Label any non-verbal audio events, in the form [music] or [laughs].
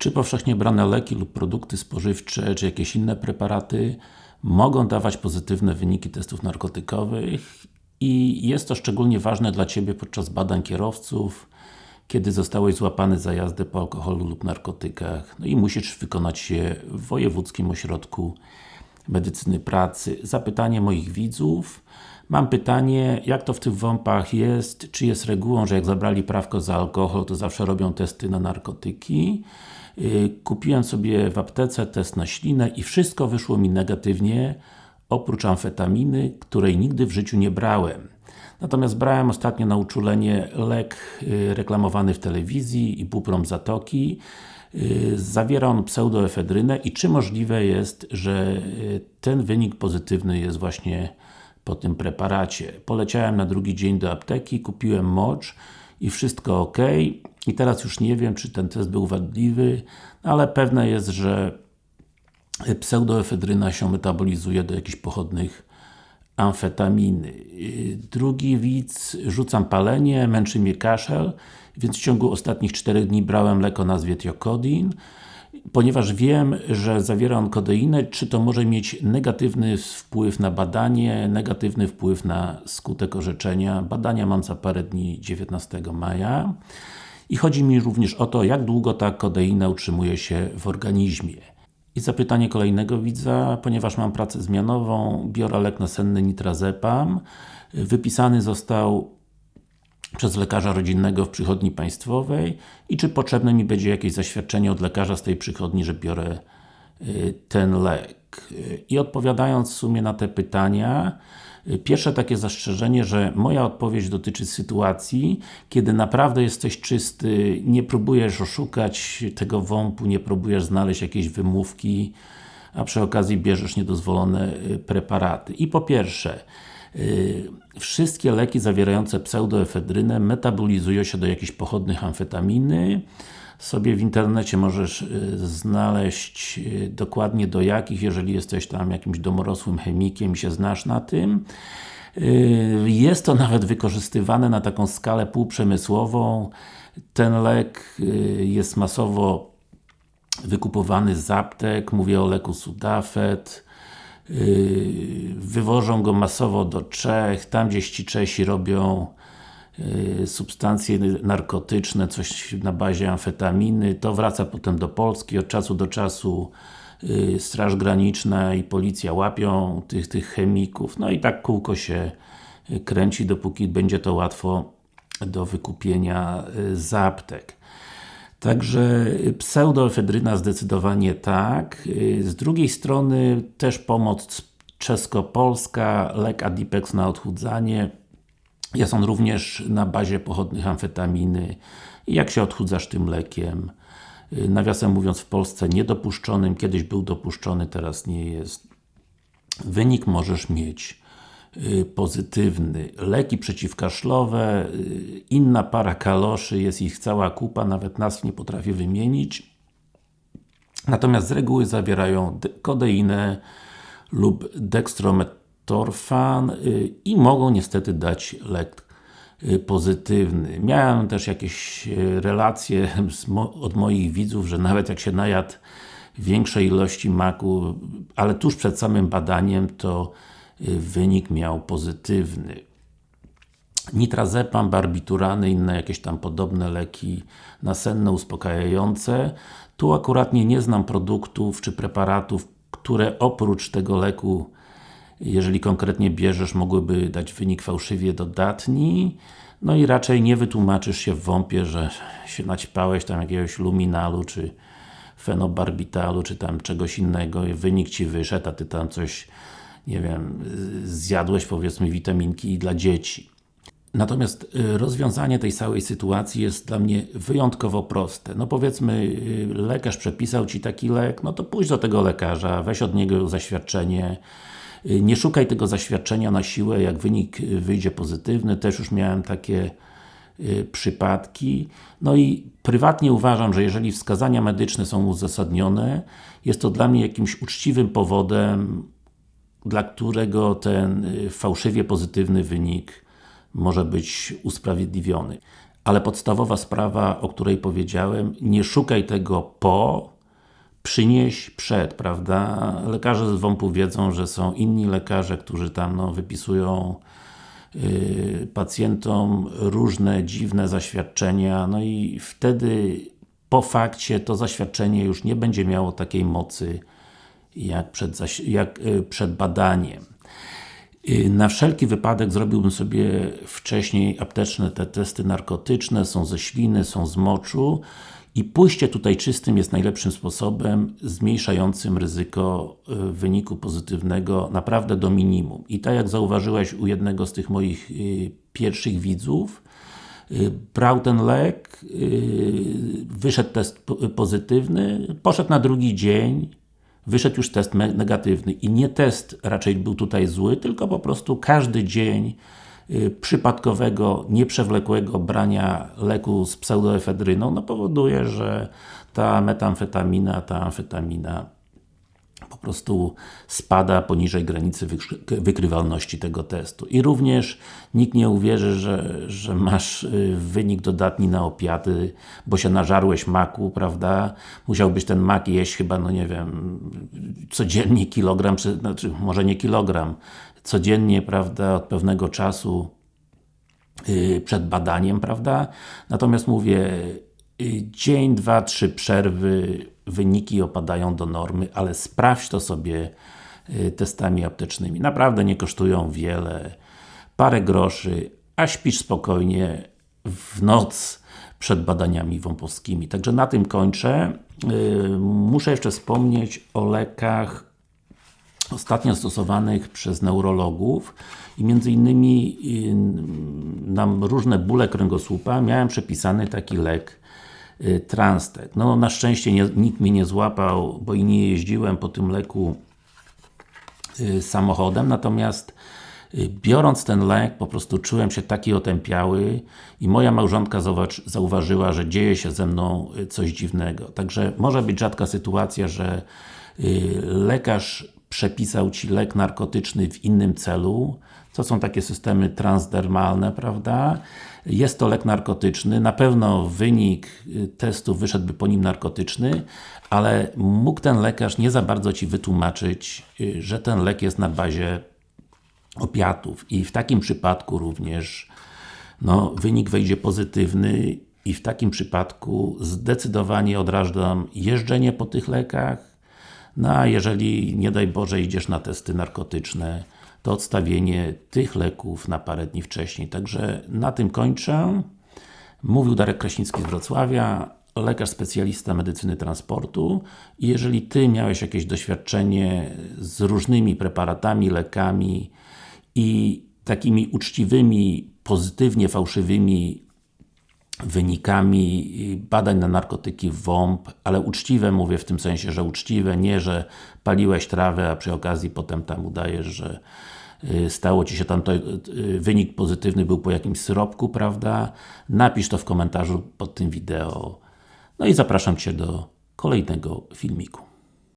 Czy powszechnie brane leki lub produkty spożywcze, czy jakieś inne preparaty mogą dawać pozytywne wyniki testów narkotykowych? I jest to szczególnie ważne dla Ciebie podczas badań kierowców, kiedy zostałeś złapany za jazdę po alkoholu lub narkotykach, no i musisz wykonać je w Wojewódzkim Ośrodku Medycyny Pracy. Zapytanie moich widzów. Mam pytanie, jak to w tych WOMP-ach jest? Czy jest regułą, że jak zabrali prawko za alkohol, to zawsze robią testy na narkotyki? Y, kupiłem sobie w aptece test na ślinę i wszystko wyszło mi negatywnie, oprócz amfetaminy, której nigdy w życiu nie brałem. Natomiast brałem ostatnio na uczulenie lek y, reklamowany w telewizji, ibuprom zatoki. Y, zawiera on pseudoefedrynę i czy możliwe jest, że ten wynik pozytywny jest właśnie po tym preparacie. Poleciałem na drugi dzień do apteki, kupiłem mocz i wszystko ok. I teraz już nie wiem, czy ten test był wadliwy, ale pewne jest, że pseudoefedryna się metabolizuje do jakichś pochodnych amfetaminy. Drugi widz, rzucam palenie, męczy mnie kaszel, więc w ciągu ostatnich 4 dni brałem lek o nazwie Tiocodin. Ponieważ wiem, że zawiera on kodeinę, czy to może mieć negatywny wpływ na badanie, negatywny wpływ na skutek orzeczenia. Badania mam za parę dni, 19 maja. I chodzi mi również o to, jak długo ta kodeina utrzymuje się w organizmie. I zapytanie kolejnego widza, ponieważ mam pracę zmianową, biorę lek nasenny nitrazepam. Wypisany został przez lekarza rodzinnego w przychodni państwowej i czy potrzebne mi będzie jakieś zaświadczenie od lekarza z tej przychodni, że biorę y, ten lek. I odpowiadając w sumie na te pytania, y, Pierwsze takie zastrzeżenie, że moja odpowiedź dotyczy sytuacji, kiedy naprawdę jesteś czysty, nie próbujesz oszukać tego wąpu, nie próbujesz znaleźć jakiejś wymówki, a przy okazji bierzesz niedozwolone y, preparaty. I po pierwsze, Y, wszystkie leki zawierające pseudoefedrynę metabolizują się do jakichś pochodnych amfetaminy. Sobie w internecie możesz y, znaleźć y, dokładnie do jakich, jeżeli jesteś tam jakimś domorosłym chemikiem i się znasz na tym. Jest to nawet wykorzystywane na taką skalę półprzemysłową. Ten lek jest masowo wykupowany z aptek, mówię o leku Sudafed, wywożą go masowo do Czech, tam gdzieś ci Czesi robią substancje narkotyczne, coś na bazie amfetaminy, to wraca potem do Polski, od czasu do czasu yy, Straż Graniczna i Policja łapią tych, tych chemików, no i tak kółko się kręci, dopóki będzie to łatwo do wykupienia z aptek. Także pseudoefedryna zdecydowanie tak. Z drugiej strony też pomoc czesko-polska, lek Adipex na odchudzanie. Jest on również na bazie pochodnych amfetaminy. I jak się odchudzasz tym lekiem? Nawiasem mówiąc w Polsce niedopuszczonym, kiedyś był dopuszczony, teraz nie jest. Wynik możesz mieć Y, pozytywny. Leki przeciwkaszlowe, y, inna para kaloszy, jest ich cała kupa, nawet nazw nie potrafię wymienić. Natomiast z reguły zawierają kodeinę lub dextrometorfan y, i mogą niestety dać lek pozytywny. Miałem też jakieś relacje [laughs] od moich widzów, że nawet jak się najadł większej ilości maku, ale tuż przed samym badaniem, to wynik miał pozytywny. Nitrazepam, barbiturany, inne jakieś tam podobne leki nasenne, uspokajające. Tu akuratnie nie znam produktów czy preparatów, które oprócz tego leku jeżeli konkretnie bierzesz, mogłyby dać wynik fałszywie dodatni. No i raczej nie wytłumaczysz się w WOMP-ie, że się naćpałeś tam jakiegoś luminalu, czy fenobarbitalu, czy tam czegoś innego i wynik Ci wyszedł, a Ty tam coś nie wiem, zjadłeś powiedzmy witaminki dla dzieci. Natomiast y, rozwiązanie tej całej sytuacji jest dla mnie wyjątkowo proste. No powiedzmy, y, lekarz przepisał Ci taki lek, no to pójdź do tego lekarza, weź od niego zaświadczenie, y, nie szukaj tego zaświadczenia na siłę, jak wynik wyjdzie pozytywny, też już miałem takie przypadki. No i prywatnie uważam, że jeżeli wskazania medyczne są uzasadnione, jest to dla mnie jakimś uczciwym powodem dla którego ten fałszywie pozytywny wynik może być usprawiedliwiony. ale podstawowa sprawa, o której powiedziałem, nie szukaj tego po, przynieś przed, prawda? Lekarze z WOMP-u wiedzą, że są inni lekarze, którzy tam no, wypisują yy, pacjentom różne dziwne zaświadczenia, no i wtedy po fakcie to zaświadczenie już nie będzie miało takiej mocy jak przed, jak yy, przed badaniem. Yy, na wszelki wypadek zrobiłbym sobie wcześniej apteczne te testy narkotyczne, są ze śliny, są z moczu i pójście tutaj czystym jest najlepszym sposobem zmniejszającym ryzyko y, wyniku pozytywnego naprawdę do minimum. I tak jak zauważyłeś u jednego z tych moich y, pierwszych widzów, y, brał ten lek, wyszedł test pozytywny, poszedł na drugi dzień, wyszedł już test negatywny. I nie test raczej był tutaj zły, tylko po prostu każdy dzień Y, przypadkowego, nieprzewlekłego brania leku z pseudoefedryną no powoduje, że ta metamfetamina, ta amfetamina po prostu spada poniżej granicy wykrywalności tego testu. I również nikt nie uwierzy, że, że masz y, wynik dodatni na opiaty, bo się nażarłeś maku, prawda? Musiałbyś ten mak jeść chyba, no nie wiem, codziennie kilogram, czy, znaczy może nie kilogram, codziennie, prawda, od pewnego czasu yy, przed badaniem, prawda? Natomiast mówię, dzień, dwa, trzy przerwy, wyniki opadają do normy, ale sprawdź to sobie yy, testami aptecznymi. Naprawdę nie kosztują wiele, parę groszy, a śpisz spokojnie w noc przed badaniami wąpowskimi. Także na tym kończę. Yy, muszę jeszcze wspomnieć o lekach ostatnio stosowanych przez neurologów i między innymi y, nam różne bóle kręgosłupa miałem przepisany taki lek y, Transtet. No na szczęście nie, nikt mnie nie złapał, bo i nie jeździłem po tym leku y, samochodem, natomiast biorąc ten lek, po prostu czułem się taki otępiały i moja małżonka zauważyła, że dzieje się ze mną coś dziwnego. Także może być rzadka sytuacja, że lekarz przepisał Ci lek narkotyczny w innym celu, to są takie systemy transdermalne, prawda? Jest to lek narkotyczny, na pewno wynik y, testu wyszedłby po nim narkotyczny, ale mógł ten lekarz nie za bardzo Ci wytłumaczyć, y, że ten lek jest na bazie opiatów. I w takim przypadku również no, wynik wejdzie pozytywny i w takim przypadku zdecydowanie odrażam jeżdżenie po tych lekach, no a jeżeli, nie daj Boże, idziesz na testy narkotyczne, to odstawienie tych leków na parę dni wcześniej. Także na tym kończę. Mówił Darek Kraśnicki z Wrocławia, lekarz specjalista medycyny transportu i jeżeli Ty miałeś jakieś doświadczenie z różnymi preparatami, lekami i takimi uczciwymi, pozytywnie fałszywymi wynikami badań na narkotyki WOMP, ale uczciwe mówię w tym sensie, że uczciwe, nie, że paliłeś trawę, a przy okazji potem tam udajesz, że y, stało Ci się tam to, y, wynik pozytywny był po jakimś syropku, prawda? Napisz to w komentarzu pod tym wideo. No i zapraszam Cię do kolejnego filmiku.